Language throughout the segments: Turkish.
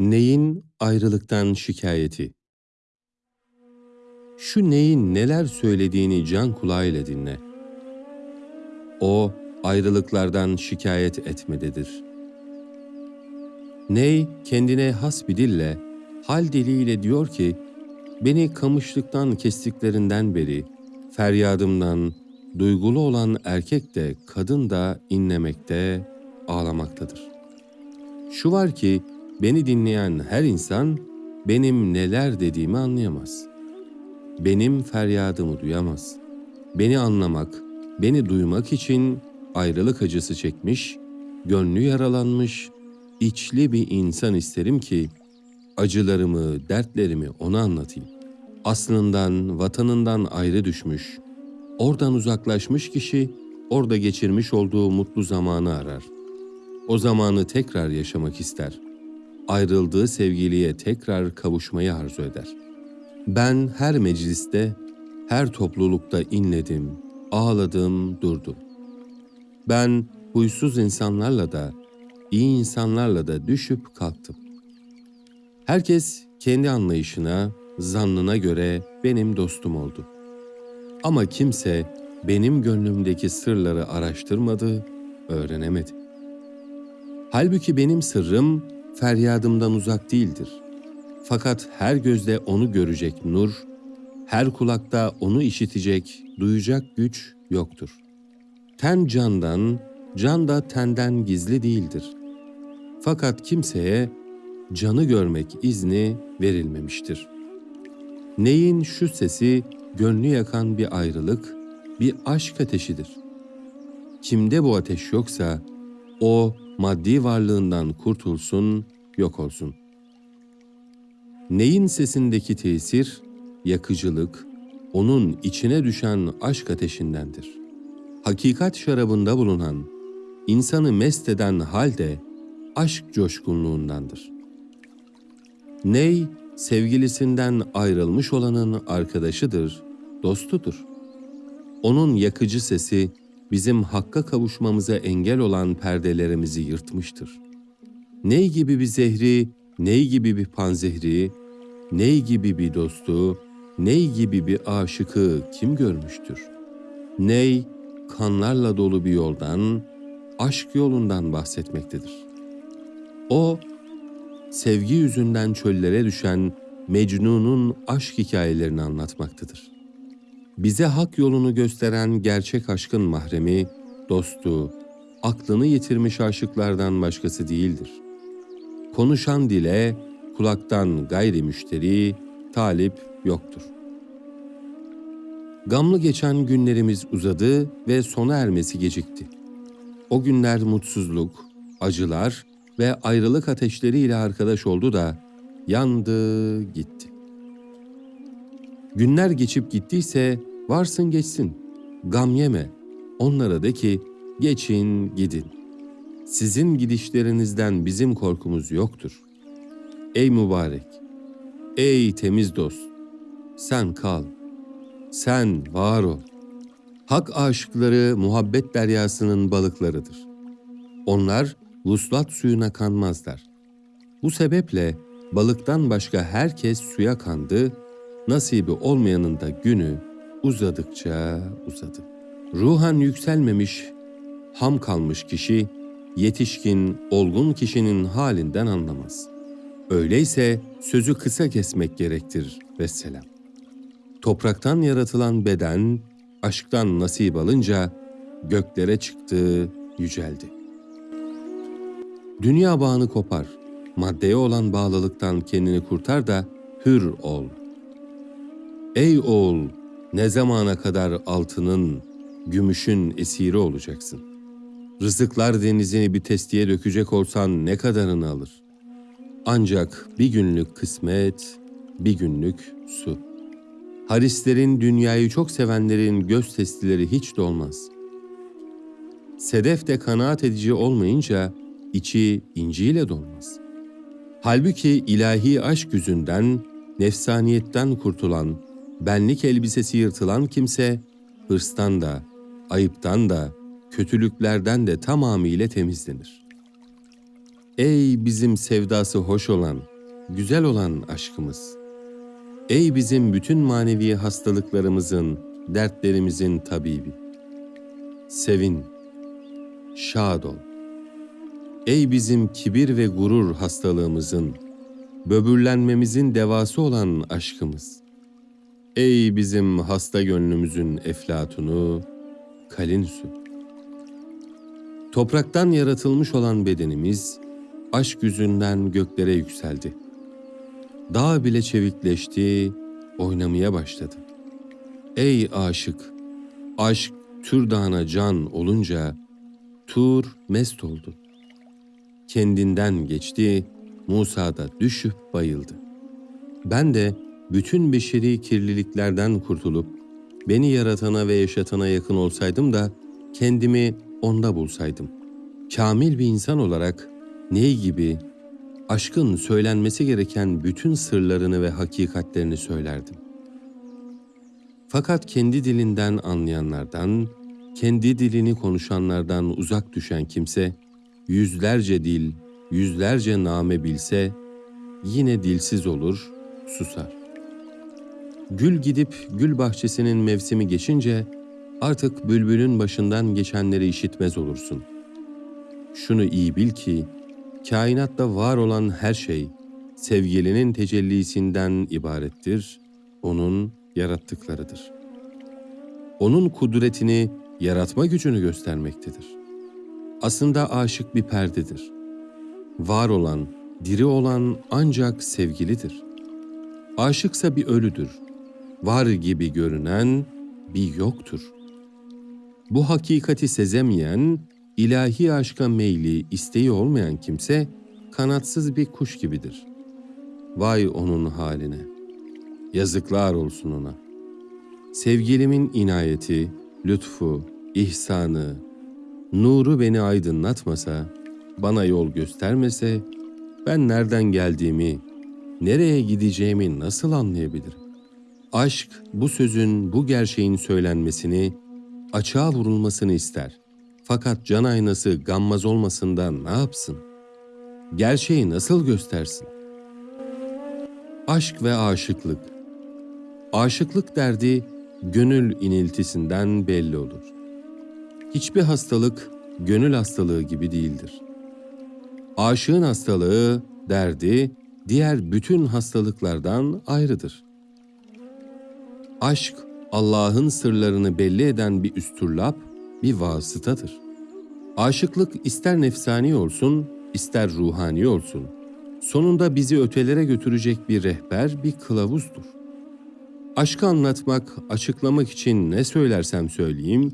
Neyin ayrılıktan şikayeti? Şu neyin neler söylediğini can kulağıyla dinle. O ayrılıklardan şikayet etmededir. Ney kendine has bir dille, hal diliyle diyor ki, beni kamışlıktan kestiklerinden beri, feryadımdan duygulu olan erkek de kadın da inlemekte, ağlamaktadır. Şu var ki, Beni dinleyen her insan benim neler dediğimi anlayamaz. Benim feryadımı duyamaz. Beni anlamak, beni duymak için ayrılık acısı çekmiş, gönlü yaralanmış, içli bir insan isterim ki acılarımı, dertlerimi ona anlatayım. Aslından, vatanından ayrı düşmüş, oradan uzaklaşmış kişi orada geçirmiş olduğu mutlu zamanı arar. O zamanı tekrar yaşamak ister.'' Ayrıldığı sevgiliye tekrar kavuşmayı arzu eder. Ben her mecliste, her toplulukta inledim, ağladım, durdum. Ben huysuz insanlarla da, iyi insanlarla da düşüp kalktım. Herkes kendi anlayışına, zannına göre benim dostum oldu. Ama kimse benim gönlümdeki sırları araştırmadı, öğrenemedi. Halbuki benim sırrım feryadımdan uzak değildir. Fakat her gözde onu görecek nur, her kulakta onu işitecek, duyacak güç yoktur. Ten candan, can da tenden gizli değildir. Fakat kimseye canı görmek izni verilmemiştir. Neyin şu sesi gönlü yakan bir ayrılık, bir aşk ateşidir. Kimde bu ateş yoksa o maddi varlığından kurtulsun, yok olsun. Neyin sesindeki tesir, yakıcılık, onun içine düşen aşk ateşindendir. Hakikat şarabında bulunan, insanı mest eden halde aşk coşkunluğundandır. Ney, sevgilisinden ayrılmış olanın arkadaşıdır, dostudur. Onun yakıcı sesi bizim hakka kavuşmamıza engel olan perdelerimizi yırtmıştır. Ney gibi bir zehri, ney gibi bir panzehri, ney gibi bir dostu, ney gibi bir aşıkı kim görmüştür? Ney, kanlarla dolu bir yoldan, aşk yolundan bahsetmektedir. O, sevgi yüzünden çöllere düşen Mecnun'un aşk hikayelerini anlatmaktadır bize hak yolunu gösteren gerçek aşkın mahremi, dostu, aklını yitirmiş aşıklardan başkası değildir. Konuşan dile, kulaktan gayri müşteri, talip yoktur. Gamlı geçen günlerimiz uzadı ve sona ermesi gecikti. O günler mutsuzluk, acılar ve ayrılık ateşleriyle arkadaş oldu da yandı gitti. Günler geçip gittiyse Varsın geçsin, gam yeme. Onlara de ki, geçin gidin. Sizin gidişlerinizden bizim korkumuz yoktur. Ey mübarek, ey temiz dost, sen kal, sen var ol. Hak aşıkları muhabbet deryasının balıklarıdır. Onlar vuslat suyuna kanmazlar. Bu sebeple balıktan başka herkes suya kandı, nasibi olmayanın da günü uzadıkça uzadı. Ruhan yükselmemiş, ham kalmış kişi, yetişkin, olgun kişinin halinden anlamaz. Öyleyse sözü kısa kesmek gerektir vesselam. Topraktan yaratılan beden, aşktan nasip alınca göklere çıktı, yüceldi. Dünya bağını kopar, maddeye olan bağlılıktan kendini kurtar da hür ol. Ey oğul, ne zamana kadar altının, gümüşün esiri olacaksın? Rızıklar denizini bir testiye dökecek olsan ne kadarını alır? Ancak bir günlük kısmet, bir günlük su. Harislerin, dünyayı çok sevenlerin göz testileri hiç dolmaz. Sedef de kanaat edici olmayınca içi inciyle dolmaz. Halbuki ilahi aşk yüzünden, nefsaniyetten kurtulan, benlik elbisesi yırtılan kimse hırstan da, ayıptan da, kötülüklerden de tamamıyla temizlenir. Ey bizim sevdası hoş olan, güzel olan aşkımız. Ey bizim bütün manevi hastalıklarımızın, dertlerimizin tabibi. Sevin, şad ol. Ey bizim kibir ve gurur hastalığımızın, böbürlenmemizin devası olan aşkımız. Ey bizim hasta gönlümüzün eflatunu, kalin su. Topraktan yaratılmış olan bedenimiz, aşk yüzünden göklere yükseldi. Dağ bile çevikleşti, oynamaya başladı. Ey aşık, aşk Tür Dağı'na can olunca, Tur mest oldu. Kendinden geçti, Musa da düşüp bayıldı. Ben de bütün beşeri kirliliklerden kurtulup, beni yaratana ve yaşatana yakın olsaydım da kendimi onda bulsaydım. Kamil bir insan olarak ney gibi aşkın söylenmesi gereken bütün sırlarını ve hakikatlerini söylerdim. Fakat kendi dilinden anlayanlardan, kendi dilini konuşanlardan uzak düşen kimse, yüzlerce dil, yüzlerce name bilse, yine dilsiz olur, susar. Gül gidip gül bahçesinin mevsimi geçince, artık bülbülün başından geçenleri işitmez olursun. Şunu iyi bil ki, kainatta var olan her şey, sevgilinin tecellisinden ibarettir, onun yarattıklarıdır. Onun kudretini, yaratma gücünü göstermektedir. Aslında aşık bir perdedir. Var olan, diri olan ancak sevgilidir. Aşıksa bir ölüdür. Var gibi görünen bir yoktur. Bu hakikati sezemeyen, ilahi aşka meyli, isteği olmayan kimse kanatsız bir kuş gibidir. Vay onun haline. Yazıklar olsun ona. Sevgilimin inayeti, lütfu, ihsanı, nuru beni aydınlatmasa, bana yol göstermese, ben nereden geldiğimi, nereye gideceğimi nasıl anlayabilirim? Aşk bu sözün, bu gerçeğin söylenmesini, açığa vurulmasını ister. Fakat can aynası gammaz olmasından ne yapsın? Gerçeği nasıl göstersin? Aşk ve aşıklık Aşıklık derdi gönül iniltisinden belli olur. Hiçbir hastalık gönül hastalığı gibi değildir. Aşığın hastalığı, derdi diğer bütün hastalıklardan ayrıdır. Aşk Allah'ın sırlarını belli eden bir üstürlap, bir vasıtadır. Aşıklık ister nefsani olsun, ister ruhani olsun. Sonunda bizi ötelere götürecek bir rehber, bir kılavuzdur. Aşkı anlatmak, açıklamak için ne söylersem söyleyeyim,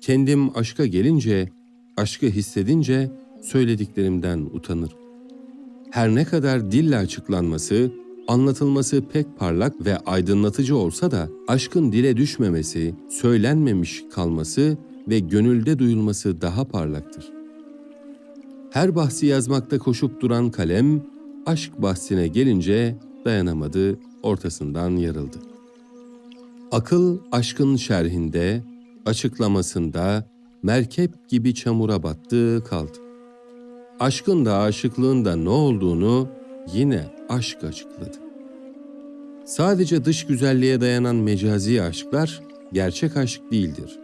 kendim aşka gelince, aşkı hissedince söylediklerimden utanırım. Her ne kadar dille açıklanması, anlatılması pek parlak ve aydınlatıcı olsa da aşkın dile düşmemesi, söylenmemiş kalması ve gönülde duyulması daha parlaktır. Her bahsi yazmakta koşup duran kalem, aşk bahsine gelince dayanamadı, ortasından yarıldı. Akıl aşkın şerhinde, açıklamasında merkep gibi çamura battı kaldı. Aşkın da aşıklığın da ne olduğunu yine aşk açıkladı. Sadece dış güzelliğe dayanan mecazi aşklar gerçek aşk değildir.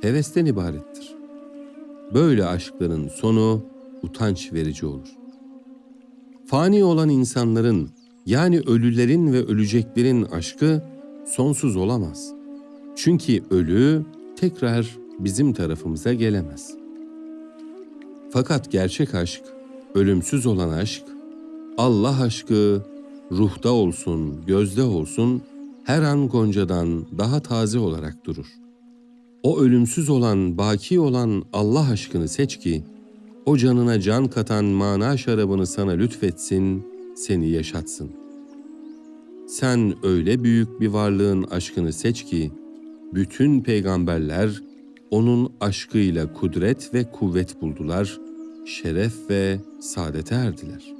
Hevesten ibarettir. Böyle aşkların sonu utanç verici olur. Fani olan insanların yani ölülerin ve öleceklerin aşkı sonsuz olamaz. Çünkü ölü tekrar bizim tarafımıza gelemez. Fakat gerçek aşk, ölümsüz olan aşk, Allah aşkı ruhta olsun, gözde olsun, her an goncadan daha taze olarak durur. O ölümsüz olan, baki olan Allah aşkını seç ki, o canına can katan mana şarabını sana lütfetsin, seni yaşatsın. Sen öyle büyük bir varlığın aşkını seç ki, bütün peygamberler onun aşkıyla kudret ve kuvvet buldular, şeref ve saadete erdiler.''